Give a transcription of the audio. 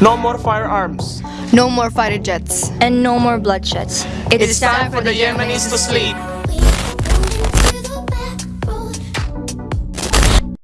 No more firearms. No more fighter jets. And no more bloodsheds. It's time for the Yemenis to sleep.